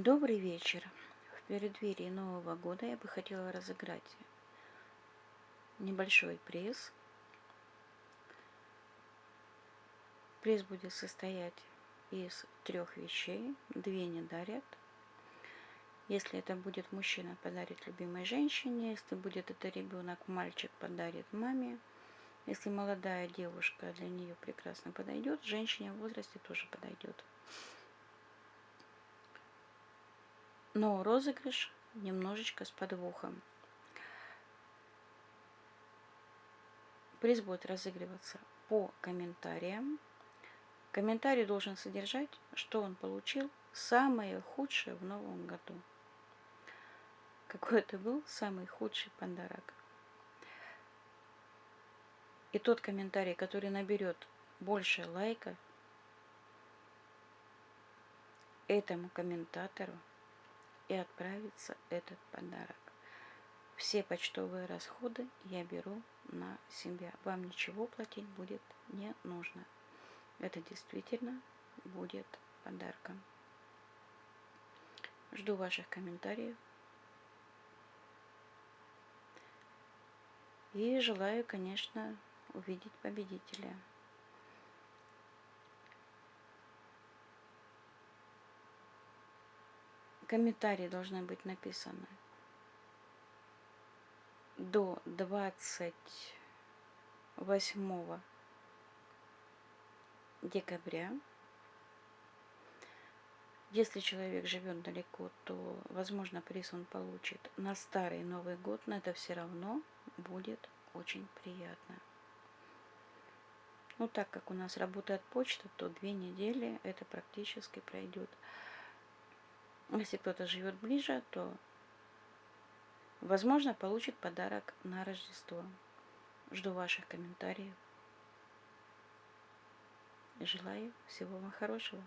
Добрый вечер. В преддверии Нового года я бы хотела разыграть небольшой приз. Приз будет состоять из трех вещей. Две не дарят. Если это будет мужчина, подарит любимой женщине. Если будет это ребенок, мальчик подарит маме. Если молодая девушка, для нее прекрасно подойдет. Женщине в возрасте тоже подойдет. Но розыгрыш немножечко с подвохом. Приз будет разыгрываться по комментариям. Комментарий должен содержать, что он получил самое худшее в новом году. Какой это был самый худший подарок. И тот комментарий, который наберет больше лайков, этому комментатору и отправится этот подарок. Все почтовые расходы я беру на себя. Вам ничего платить будет не нужно. Это действительно будет подарком. Жду ваших комментариев. И желаю, конечно, увидеть победителя. Комментарии должны быть написаны до 28 декабря. Если человек живет далеко, то, возможно, приз он получит на старый Новый год, но это все равно будет очень приятно. Ну, так как у нас работает почта, то две недели это практически пройдет. Если кто-то живет ближе, то, возможно, получит подарок на Рождество. Жду ваших комментариев. Желаю всего вам хорошего.